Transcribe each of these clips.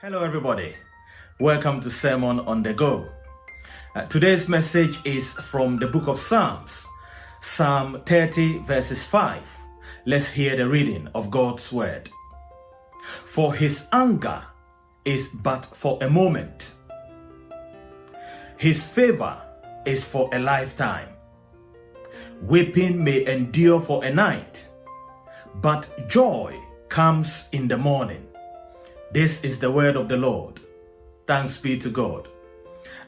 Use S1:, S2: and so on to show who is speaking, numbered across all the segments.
S1: Hello, everybody. Welcome to Sermon on the Go. Uh, today's message is from the book of Psalms, Psalm 30, verses 5. Let's hear the reading of God's word. For his anger is but for a moment, his favor is for a lifetime. Weeping may endure for a night, but joy comes in the morning. This is the word of the Lord. Thanks be to God.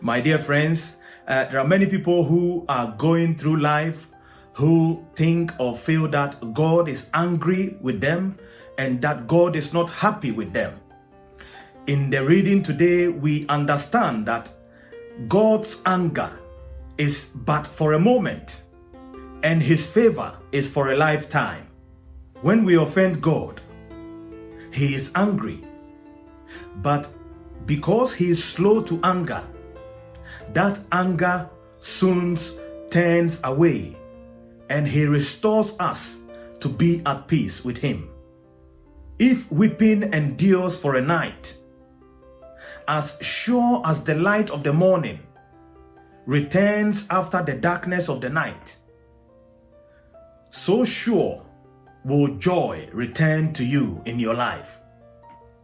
S1: My dear friends, uh, there are many people who are going through life who think or feel that God is angry with them and that God is not happy with them. In the reading today, we understand that God's anger is but for a moment and his favor is for a lifetime. When we offend God, he is angry but because he is slow to anger, that anger soon turns away and he restores us to be at peace with him. If weeping endures for a night, as sure as the light of the morning returns after the darkness of the night, so sure will joy return to you in your life.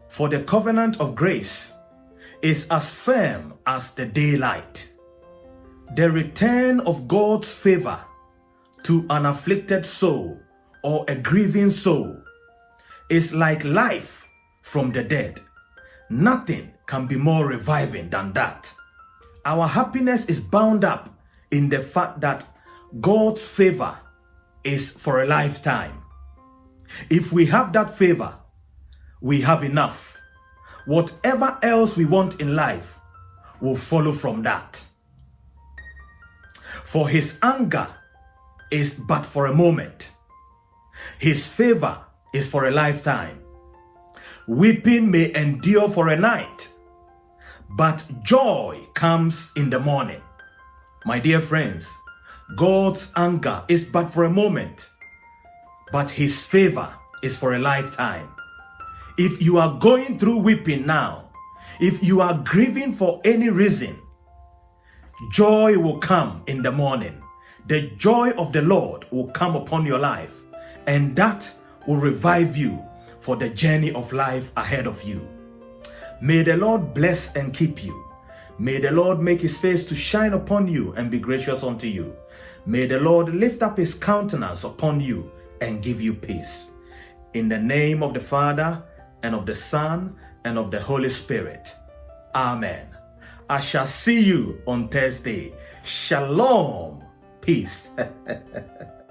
S1: For the covenant of grace is as firm as the daylight. The return of God's favor to an afflicted soul or a grieving soul is like life from the dead. Nothing can be more reviving than that. Our happiness is bound up in the fact that God's favor is for a lifetime. If we have that favor, we have enough. Whatever else we want in life will follow from that. For his anger is but for a moment. His favor is for a lifetime. Weeping may endure for a night, but joy comes in the morning. My dear friends, God's anger is but for a moment, but his favor is for a lifetime. If you are going through weeping now, if you are grieving for any reason, joy will come in the morning. The joy of the Lord will come upon your life, and that will revive you for the journey of life ahead of you. May the Lord bless and keep you. May the Lord make his face to shine upon you and be gracious unto you. May the Lord lift up his countenance upon you and give you peace. In the name of the Father, and of the Son, and of the Holy Spirit. Amen. I shall see you on Thursday. Shalom. Peace.